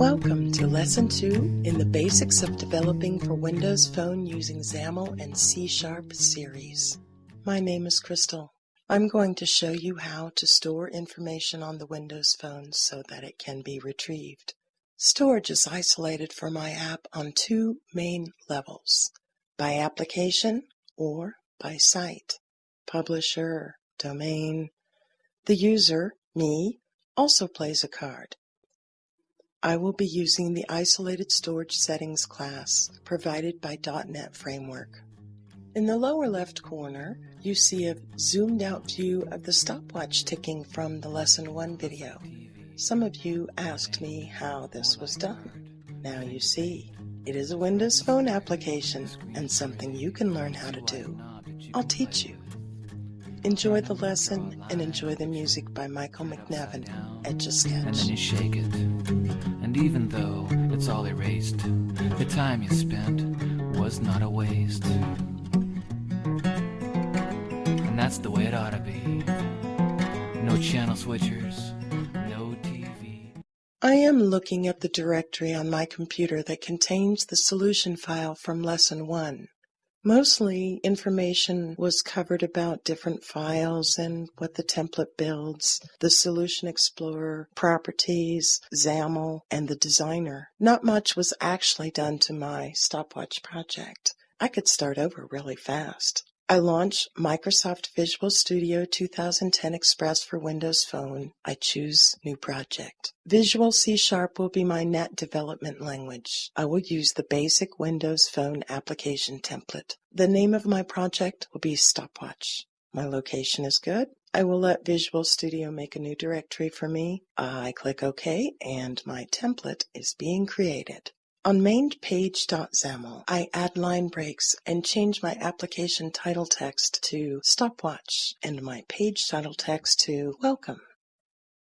Welcome to Lesson 2 in the Basics of Developing for Windows Phone using XAML and C Sharp series. My name is Crystal. I'm going to show you how to store information on the Windows Phone so that it can be retrieved. Storage is isolated for my app on two main levels, by application or by site, publisher, domain. The user, me, also plays a card. I will be using the Isolated Storage Settings class provided by .NET Framework. In the lower left corner, you see a zoomed out view of the stopwatch ticking from the Lesson 1 video. Some of you asked me how this was done. Now you see, it is a Windows Phone application and something you can learn how to do. I'll teach you. Enjoy the lesson and enjoy the music by Michael McNevin, Etch a Sketch. And then you shake it. And even though it's all erased, the time you spent was not a waste. And that's the way it ought to be. No channel switchers, no TV. I am looking at the directory on my computer that contains the solution file from Lesson 1. Mostly information was covered about different files and what the template builds, the Solution Explorer, properties, XAML, and the designer. Not much was actually done to my stopwatch project. I could start over really fast. I launch Microsoft Visual Studio 2010 Express for Windows Phone. I choose New Project. Visual C Sharp will be my .NET development language. I will use the basic Windows Phone application template. The name of my project will be Stopwatch. My location is good. I will let Visual Studio make a new directory for me. I click OK and my template is being created. On MainPage.xaml, I add line breaks and change my application title text to Stopwatch and my page title text to Welcome.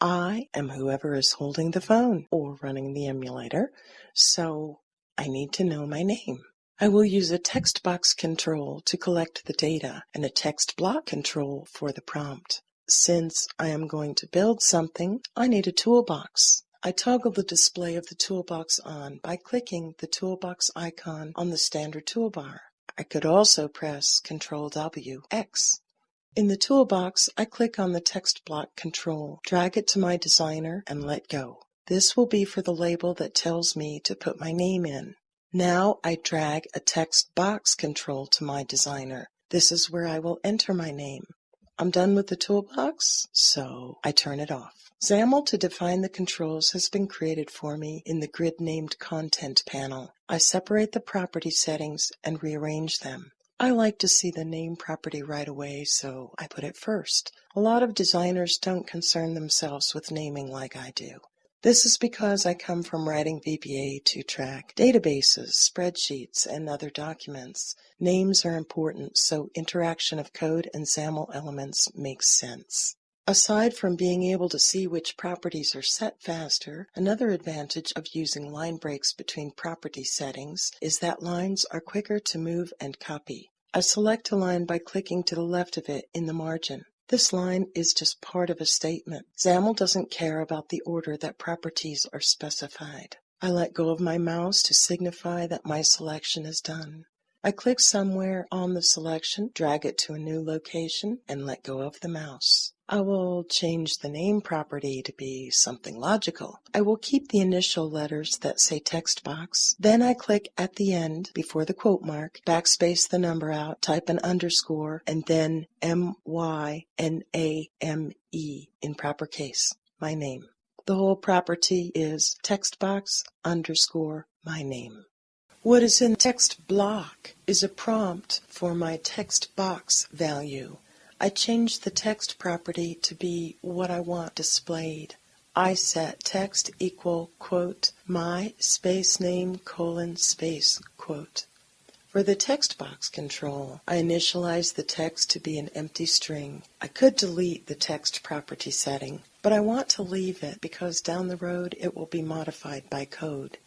I am whoever is holding the phone or running the emulator, so I need to know my name. I will use a text box control to collect the data and a text block control for the prompt. Since I am going to build something, I need a toolbox. I toggle the display of the toolbox on by clicking the toolbox icon on the standard toolbar. I could also press Ctrl W X. In the toolbox, I click on the text block control, drag it to my designer, and let go. This will be for the label that tells me to put my name in. Now I drag a text box control to my designer. This is where I will enter my name. I'm done with the toolbox, so I turn it off. XAML to define the controls has been created for me in the grid named content panel. I separate the property settings and rearrange them. I like to see the name property right away, so I put it first. A lot of designers don't concern themselves with naming like I do. This is because I come from writing VBA to track databases, spreadsheets, and other documents. Names are important, so interaction of code and XAML elements makes sense. Aside from being able to see which properties are set faster, another advantage of using line breaks between property settings is that lines are quicker to move and copy. I select a line by clicking to the left of it in the margin. This line is just part of a statement. XAML doesn't care about the order that properties are specified. I let go of my mouse to signify that my selection is done. I click somewhere on the selection, drag it to a new location, and let go of the mouse. I will change the name property to be something logical. I will keep the initial letters that say text box. Then I click at the end before the quote mark, backspace the number out, type an underscore, and then M-Y-N-A-M-E in proper case, my name. The whole property is text box underscore my name. What is in text block is a prompt for my text box value. I change the text property to be what I want displayed. I set text equal quote my space name colon space quote. For the text box control, I initialize the text to be an empty string. I could delete the text property setting, but I want to leave it because down the road it will be modified by code.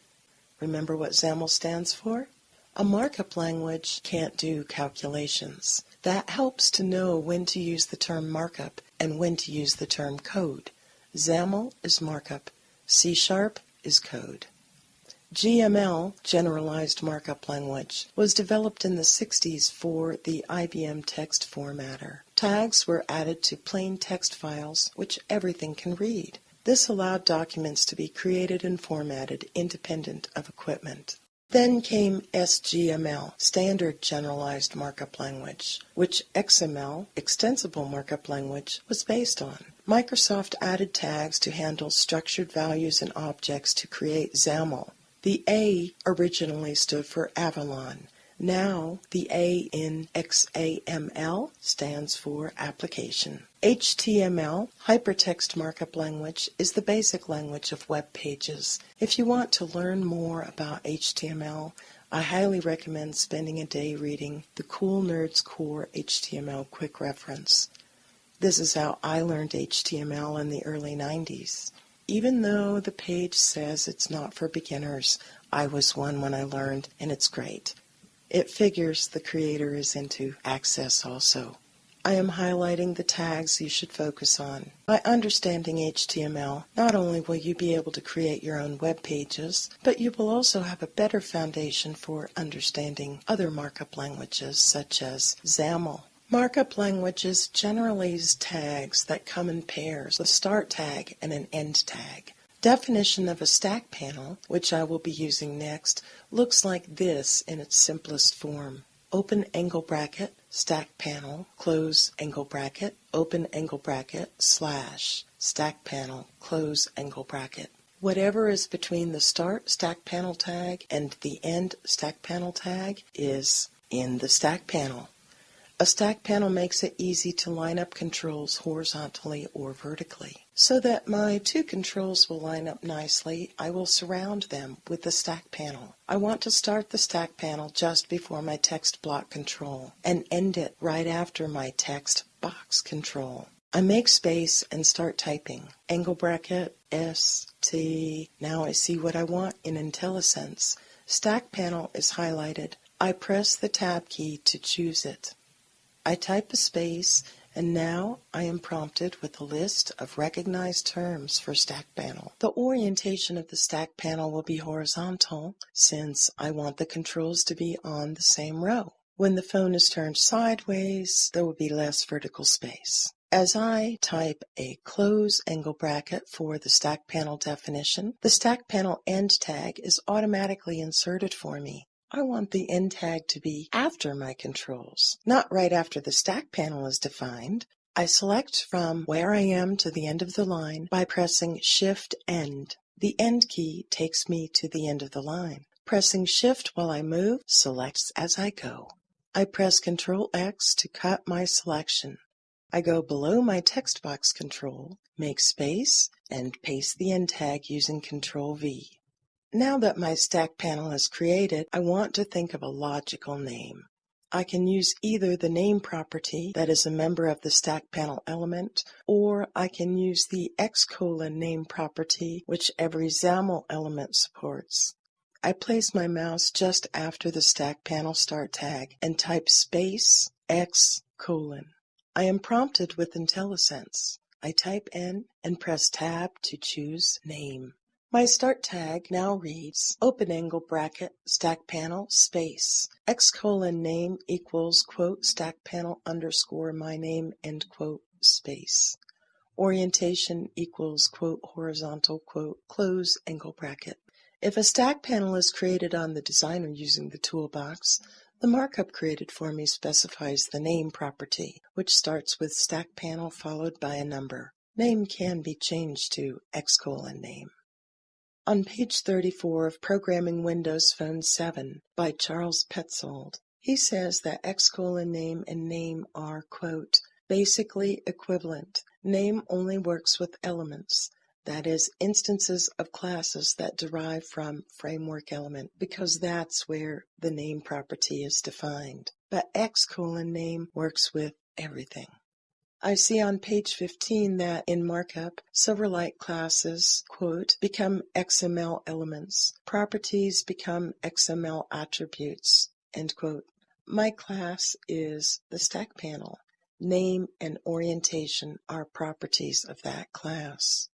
Remember what XAML stands for? A markup language can't do calculations. That helps to know when to use the term markup and when to use the term code. XAML is markup. C Sharp is code. GML, Generalized Markup Language, was developed in the 60s for the IBM text formatter. Tags were added to plain text files, which everything can read. This allowed documents to be created and formatted independent of equipment. Then came SGML, Standard Generalized Markup Language, which XML, Extensible Markup Language, was based on. Microsoft added tags to handle structured values and objects to create XAML, the A originally stood for Avalon. Now the A in XAML stands for application. HTML, Hypertext Markup Language, is the basic language of web pages. If you want to learn more about HTML, I highly recommend spending a day reading the Cool Nerds Core HTML Quick Reference. This is how I learned HTML in the early 90s. Even though the page says it's not for beginners, I was one when I learned, and it's great. It figures the creator is into access also. I am highlighting the tags you should focus on. By understanding HTML, not only will you be able to create your own web pages, but you will also have a better foundation for understanding other markup languages such as XAML. Markup languages generally use tags that come in pairs, a start tag and an end tag. Definition of a stack panel, which I will be using next, looks like this in its simplest form. Open angle bracket, stack panel, close angle bracket, open angle bracket, slash, stack panel, close angle bracket. Whatever is between the start stack panel tag and the end stack panel tag is in the stack panel. A stack panel makes it easy to line up controls horizontally or vertically. So that my two controls will line up nicely, I will surround them with the stack panel. I want to start the stack panel just before my text block control and end it right after my text box control. I make space and start typing. Angle bracket, S, T. Now I see what I want in IntelliSense. Stack panel is highlighted. I press the tab key to choose it. I type a space and now I am prompted with a list of recognized terms for stack panel. The orientation of the stack panel will be horizontal since I want the controls to be on the same row. When the phone is turned sideways, there will be less vertical space. As I type a close angle bracket for the stack panel definition, the stack panel end tag is automatically inserted for me. I want the end tag to be after my controls, not right after the stack panel is defined. I select from where I am to the end of the line by pressing Shift End. The End key takes me to the end of the line. Pressing Shift while I move selects as I go. I press Ctrl X to cut my selection. I go below my text box control, make space, and paste the end tag using Ctrl V. Now that my stack panel is created, I want to think of a logical name. I can use either the name property that is a member of the stack panel element, or I can use the X colon name property which every XAML element supports. I place my mouse just after the stack panel start tag and type space X colon. I am prompted with IntelliSense. I type in and press tab to choose name. My start tag now reads open angle bracket stack panel space x colon name equals quote stack panel underscore my name end quote space orientation equals quote horizontal quote close angle bracket. If a stack panel is created on the designer using the toolbox, the markup created for me specifies the name property, which starts with stack panel followed by a number. Name can be changed to x colon name. On page 34 of Programming Windows Phone 7 by Charles Petzold, he says that X name and name are, quote, basically equivalent. Name only works with elements, that is, instances of classes that derive from framework element, because that's where the name property is defined. But X name works with everything. I see on page 15 that in markup, Silverlight classes, quote, become XML elements. Properties become XML attributes, end quote. My class is the stack panel. Name and orientation are properties of that class.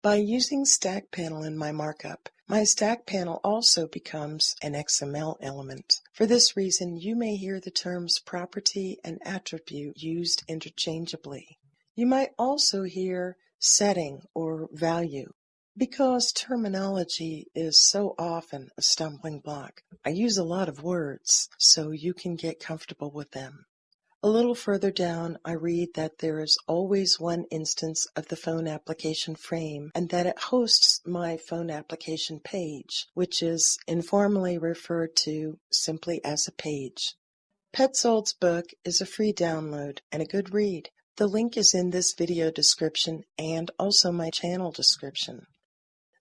By using Stack Panel in my markup, my Stack Panel also becomes an XML element. For this reason, you may hear the terms property and attribute used interchangeably. You might also hear setting or value. Because terminology is so often a stumbling block, I use a lot of words so you can get comfortable with them. A little further down, I read that there is always one instance of the phone application frame and that it hosts my phone application page, which is informally referred to simply as a page. Petzold's book is a free download and a good read. The link is in this video description and also my channel description.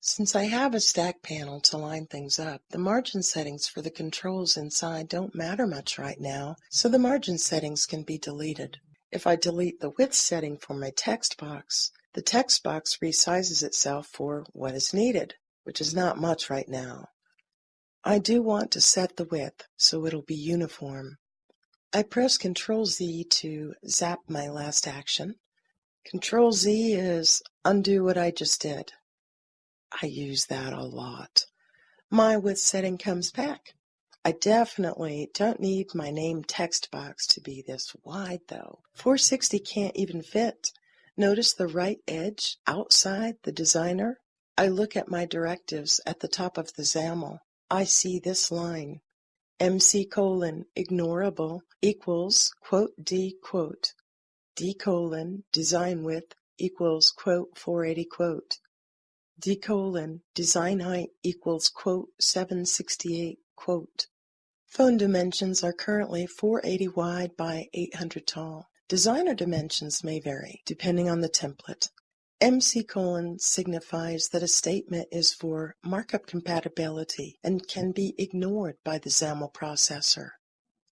Since I have a stack panel to line things up, the margin settings for the controls inside don't matter much right now, so the margin settings can be deleted. If I delete the width setting for my text box, the text box resizes itself for what is needed, which is not much right now. I do want to set the width so it'll be uniform. I press Ctrl Z to zap my last action. Ctrl Z is undo what I just did. I use that a lot. My width setting comes back. I definitely don't need my name text box to be this wide though. 460 can't even fit. Notice the right edge outside the designer? I look at my directives at the top of the XAML. I see this line. MC colon ignorable equals quote D quote. D colon design width equals quote 480 quote d colon design height equals quote 768 quote. Phone dimensions are currently 480 wide by 800 tall. Designer dimensions may vary depending on the template. MC colon signifies that a statement is for markup compatibility and can be ignored by the XAML processor.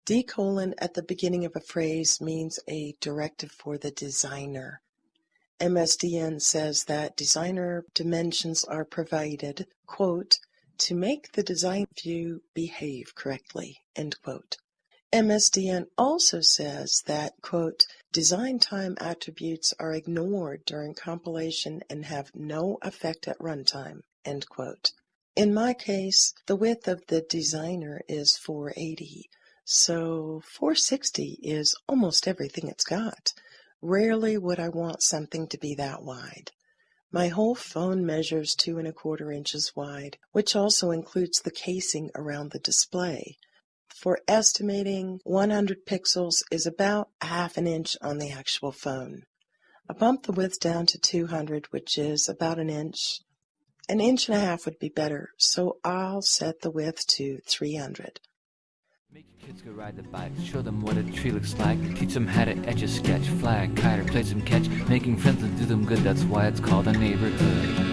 D colon at the beginning of a phrase means a directive for the designer. MSDN says that designer dimensions are provided, quote, to make the design view behave correctly, end quote. MSDN also says that, quote, design time attributes are ignored during compilation and have no effect at runtime, end quote. In my case, the width of the designer is 480, so 460 is almost everything it's got. Rarely would I want something to be that wide. My whole phone measures two and a quarter inches wide, which also includes the casing around the display. For estimating 100 pixels is about half an inch on the actual phone. I bumped the width down to 200, which is about an inch. An inch and a half would be better, so I'll set the width to 300. Make your kids go ride the bike, show them what a tree looks like, teach them how to etch a sketch, fly a kite or play some catch, making friends and do them good, that's why it's called a neighborhood.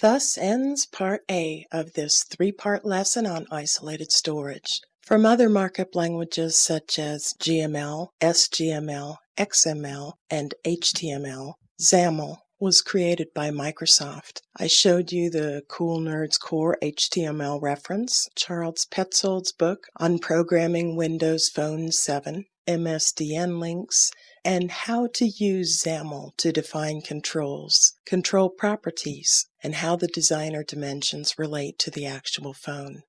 Thus ends part A of this three-part lesson on isolated storage. From other markup languages such as GML, SGML, XML, and HTML, XAML was created by Microsoft. I showed you the Cool Nerds Core HTML reference, Charles Petzold's book on programming Windows Phone 7, MSDN links, and how to use XAML to define controls, control properties, and how the designer dimensions relate to the actual phone.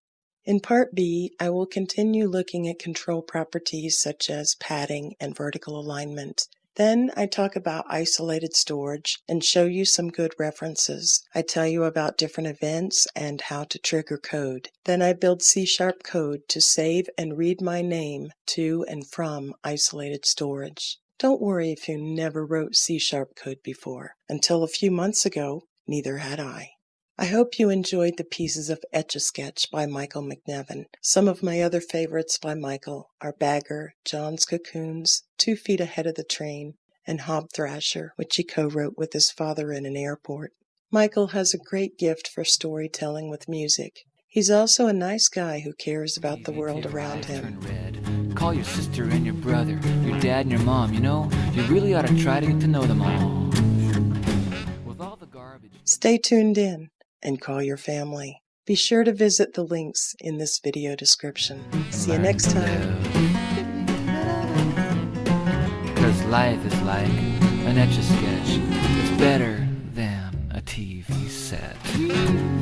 In Part B, I will continue looking at control properties such as padding and vertical alignment, then I talk about isolated storage and show you some good references. I tell you about different events and how to trigger code. Then I build C-sharp code to save and read my name to and from isolated storage. Don't worry if you never wrote C-sharp code before. Until a few months ago, neither had I. I hope you enjoyed the pieces of Etch-a-Sketch by Michael McNevin. Some of my other favorites by Michael are Bagger, John's Cocoons, Two Feet Ahead of the Train, and Hob Thrasher, which he co-wrote with his father in an airport. Michael has a great gift for storytelling with music. He's also a nice guy who cares about the world around him. Call your sister and your brother, your dad and your mom, you know? You really ought to try to get to know them all. With all the garbage... Stay tuned in and call your family. Be sure to visit the links in this video description. See you next time. Cause life is like an etch a sketch. It's better than a TV set.